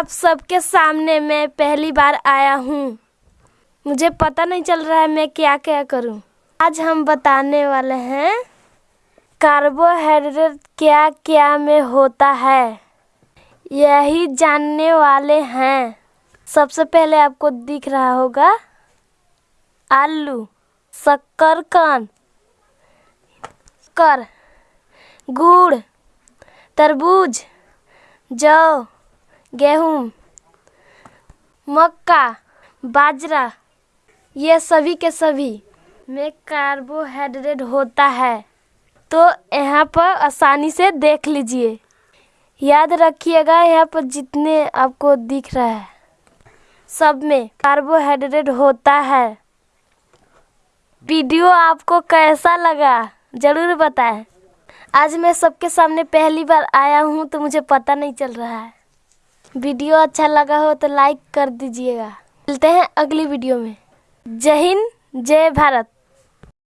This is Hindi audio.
आप सबके सामने मैं पहली बार आया हूँ। मुझे पता नहीं चल रहा है मैं क्या क्या करूँ। आज हम बताने वाले हैं, कार्बोहाइड्रेट क्या क्या में होता है। यही जानने वाले हैं। सबसे पहले आपको दिख रहा होगा, आलू शक्करकंद कर, गुड़, तरबूज, जौ गेहूँ, मक्का, बाजरा, ये सभी के सभी में कार्बोहाइड्रेट होता है। तो यहाँ पर आसानी से देख लीजिए। याद रखिएगा, यहाँ पर जितने आपको दिख रहा है, सब में कार्बोहाइड्रेट होता है। वीडियो आपको कैसा लगा, ज़रूर बताएँ। आज मैं सबके सामने पहली बार आया हूँ तो मुझे पता नहीं चल रहा है। वीडियो अच्छा लगा हो तो लाइक कर दीजिएगा। मिलते हैं अगली वीडियो में। जय हिंद, जय भारत।